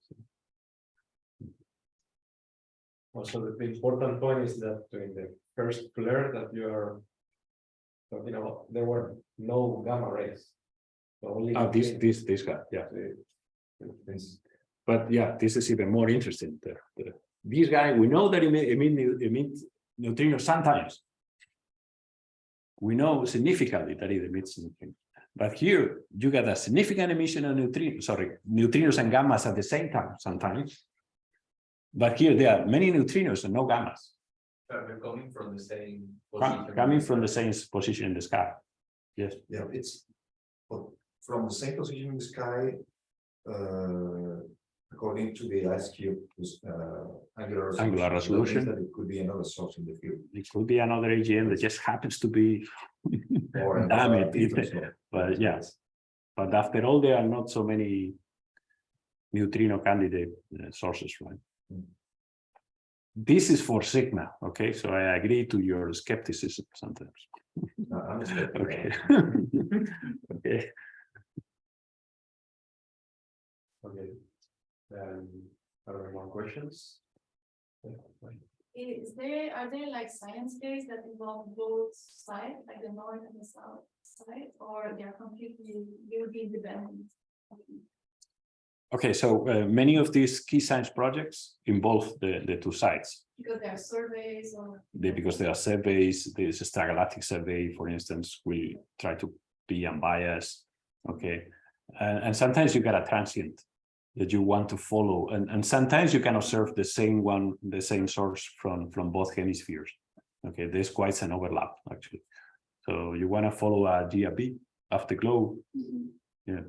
Also, the- the important point is that during the first flare that you are. Talking about, there were no gamma rays. So Only. Oh, this, this, this guy, yeah. This, But yeah, this is even more interesting. The, the, this guy, we know that emit, emit, emit neutrinos sometimes. We know significantly that it emits neutrinos. But here you get a significant emission of neutrinos, sorry, neutrinos and gammas at the same time sometimes. But here there are many neutrinos and no gammas They're coming from the same. position. coming from the same position in the sky. Yes, Yeah, it's, from the same position in the sky. Uh, according to the IceCube, uh, angular. resolution, Angular resolution. That it could be another source in the field. it could be another AGN that just happens to be. *laughs* or *laughs* Damn it, it- But yes, but after all, there are not so many neutrino candidate uh, sources, right? Mm. This is four sigma, okay? So I agree to your skepticism sometimes. Uh, *laughs* Okay. Okay, Okay. Um, are there more questions? Is there, are there like science days that involve both sides, like the north and the south side, or they're completely, they will be independent? Okay, so uh, many of these key science projects involve the, the two sides. Because there are surveys or. They, because there are surveys, there's a extragalactic survey, for instance, we try to be unbiased, okay? And, and sometimes you get a transient that you want to follow, and, and sometimes you can observe the same one, the same source from, from both hemispheres. Okay, there's quite an overlap, actually. So you want to follow a GRB afterglow, yeah.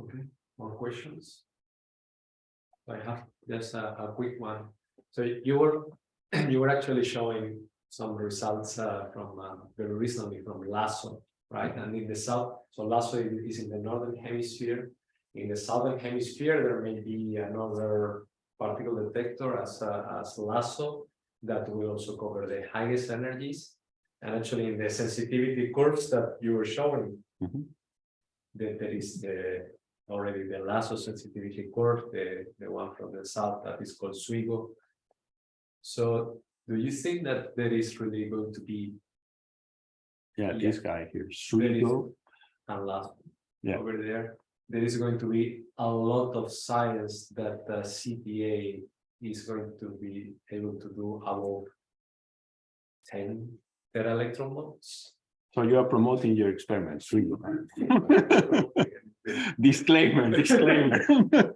Okay, more questions? I have just a, a quick one. So you were, *clears throat* you were actually showing some results uh, from uh, very recently from LHAASO, right? And in the south, so LHAASO is in the northern hemisphere. In the southern hemisphere, there may be another particle detector as, uh, as LHAASO that will also cover the highest energies. And actually in the sensitivity curves that you were showing, Mm-hmm. That there is the already the LHAASO sensitivity curve, the, the one from the south that is called SWGO. So do you think that there is really going to be Yeah, Yeah. this guy here, There is- SWGO, a lot Yeah. over there? There is going to be a lot of science that the CTA is going to be able to do about ten tera electron volts. So you are promoting your experiments, SWGO. *laughs* Disclaimer, disclaimer. *laughs*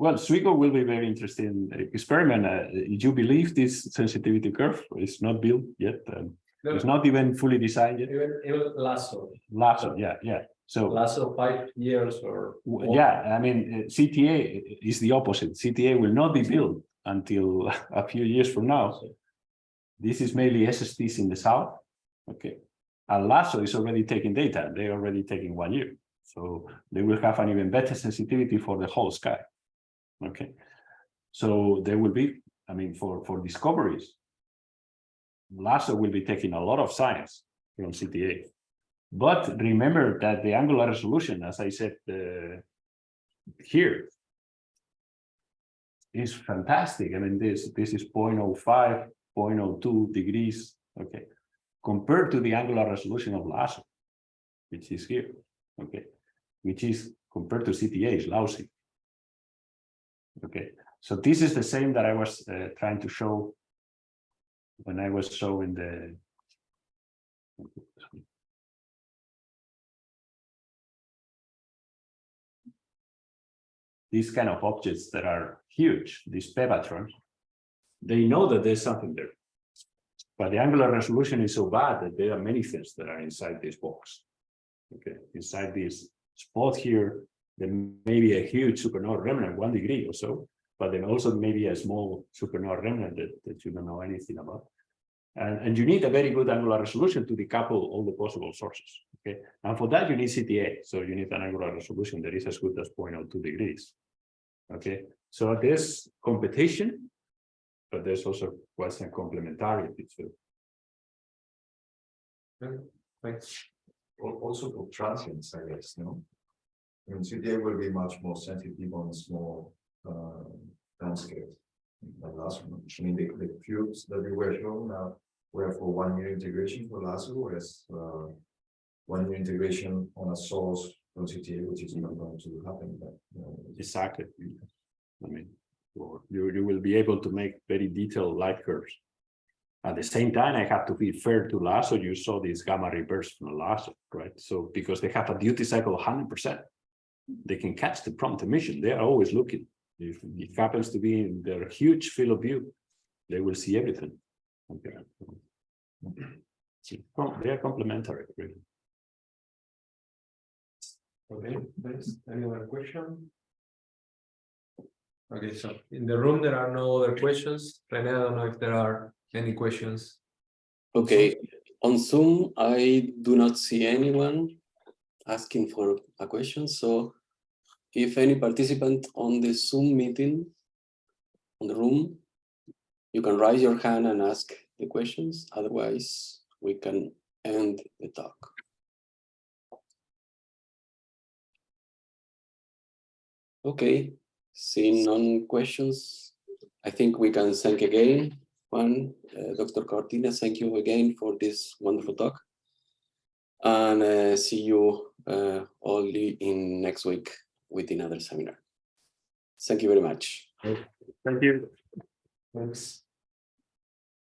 Well, SWGO will be very interesting experiment. Uh, you believe this sensitivity curve is not built yet? um, No, It's not even fully designed yet. Even, even LHAASO, LHAASO, yeah, yeah. So, LHAASO five years or. w- yeah, I mean, uh, CTA is the opposite. CTA will not be built until *laughs* a few years from now. This is mainly SSTs in the south. Okay. And LHAASO is already taking data. They're already taking one year. So they will have an even better sensitivity for the whole sky. Okay. So there will be, I mean, for, for discoveries. LHAASO will be taking a lot of science from CTA. But remember that the angular resolution, as I said uh, here, is fantastic. I mean, this this is 0.05, 0.02 degrees, okay, compared to the angular resolution of LHAASO, which is here, okay, which is compared to CTA is lousy. Okay, so this is the same that I was uh, trying to show when I was showing the these kind of objects that are huge, these PeVatrons, they know that there's something there. But the angular resolution is so bad that there are many things that are inside this box. Okay, inside this spot here, there may be a huge supernova remnant, one degree or so, but then also maybe a small supernova remnant that, that you don't know anything about. And, and you need a very good angular resolution to decouple all the possible sources. Okay, and for that you need CTA, so you need an angular resolution that is as good as 0.02 degrees. Okay, so there's competition, but there's also quite some complementarity too. Thanks. Also for transients, I guess, no? I mean, CTA will be much more sensitive on small uh landscapes. Than last one, I mean, the the cubes that we were showing now were for one year integration for LHAASO, whereas uh. One year integration on a source from CTA, which is not going to happen, but you know, Exactly. I mean, or you, you will be able to make very detailed light curves. At the same time, I have to be fair to LHAASO. You saw this gamma-ray bursts from LHAASO, right? So because they have a duty cycle of hundred percent. they can catch the prompt emission. They are always looking. If it happens to be in their huge field of view, they will see everything. Okay. *clears throat* So, They are complementary, really. Okay, thanks. Any other question? Okay, so in the room, there are no other questions. Rene, I don't know if there are any questions. Okay, on Zoom, I do not see anyone asking for a question, so if any participant on the Zoom meeting on the room, you can raise your hand and ask the questions, otherwise we can end the talk. Okay, seeing none questions, I think we can thank again Juan, uh, Dr. Cortina, thank you again for this wonderful talk. And uh, see you uh, only in next week with another seminar. Thank you very much. Thank you. Thanks.